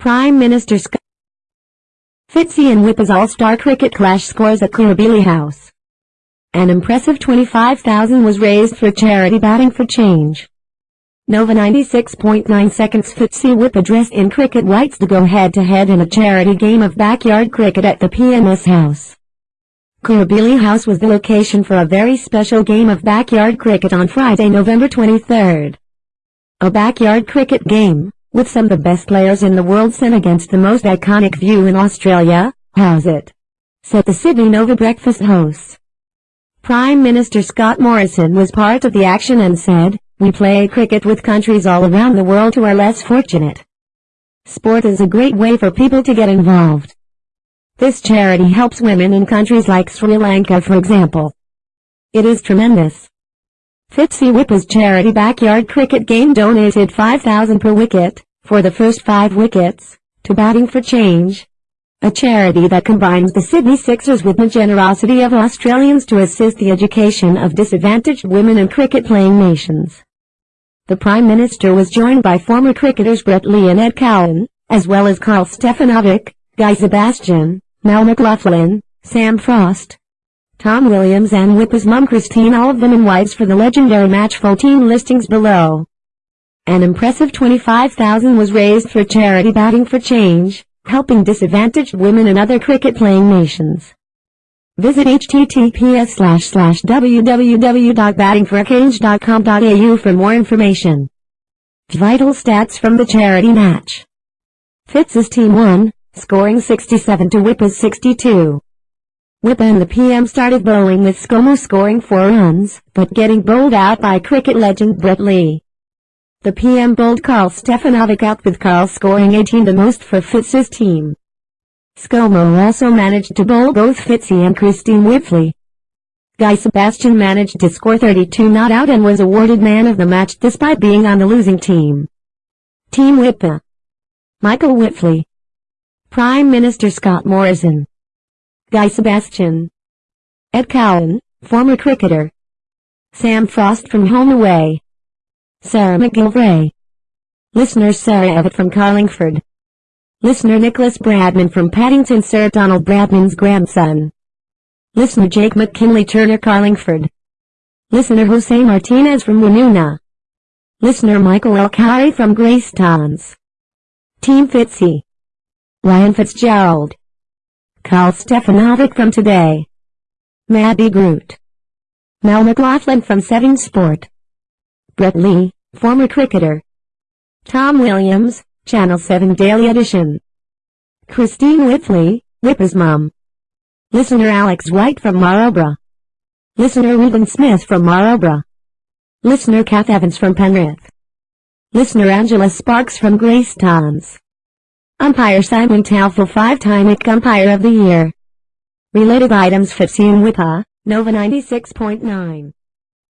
Prime Minister Scott Fitzy and Whippa's All-Star Cricket Clash scores at Kirribilli House. An impressive 25,000 was raised for charity batting for change. Nova 96.9 seconds Fitzy Whippa dressed in cricket whites to go head-to-head -head in a charity game of backyard cricket at the PMS House. Kirribilli House was the location for a very special game of backyard cricket on Friday, November 23. A backyard cricket game, with some of the best players in the world sent against the most iconic view in Australia, how's it? Said the Sydney Nova breakfast host. Prime Minister Scott Morrison was part of the action and said, we play cricket with countries all around the world who are less fortunate. Sport is a great way for people to get involved. This charity helps women in countries like Sri Lanka for example. It is tremendous. Fitzy Whippa's charity backyard cricket game donated 5,000 per wicket, for the first five wickets, to Batting for Change, a charity that combines the Sydney Sixers with the generosity of Australians to assist the education of disadvantaged women in cricket-playing nations. The Prime Minister was joined by former cricketers Brett Lee and Ed Cowan, as well as Karl Stefanovic, Guy Sebastian, Mel McLaughlin, Sam Frost, Tom Williams and Whippa's mum Christine all of them in wives for the legendary match full team listings below. An impressive 25,000 was raised for charity Batting for Change, helping disadvantaged women in other cricket-playing nations. Visit https www.battingforachange.com.au for more information. Vital stats from the charity match. Fitz's team won, scoring 67 to Whippa's 62. Whippa and the PM started bowling with ScoMo scoring 4 runs, but getting bowled out by cricket legend Brett Lee. The PM bowled Karl Stefanovic out with Karl scoring 18 the most for Fitz's team. ScoMo also managed to bowl both Fitzy and Christine Wipfli. Guy Sebastian managed to score 32 not out and was awarded man of the match despite being on the losing team. Team Whippa Michael Wipfli Prime Minister Scott Morrison. Guy Sebastian. Ed Cowan, former cricketer. Sam Frost from Home Away. Sarah McGilvray. Listener Sarah Evett from Carlingford. Listener Nicholas Bradman from Paddington Sir Donald Bradman's grandson. Listener Jake McKinley Turner Carlingford. Listener Jose Martinez from Woonona. Listener Michael Elkhari from Greystanes. Team Fitzy. Ryan Fitzgerald. Karl Stefanovic from Today. Maddie Groot. Mel McLaughlin from Seven Sport. Brett Lee, former cricketer. Tom Williams, Channel 7 Daily Edition. Christine Wipfli, Whippa's mom. Listener Alex White from Marlborough. Listener Reuben Smith from Marlborough. Listener Kath Evans from Penrith. Listener Angela Sparks from Grace Greystanes. Umpire Simon Taufel five-time IC Umpire of the Year. Related items Fitzy and Whippa, Nova 96.9.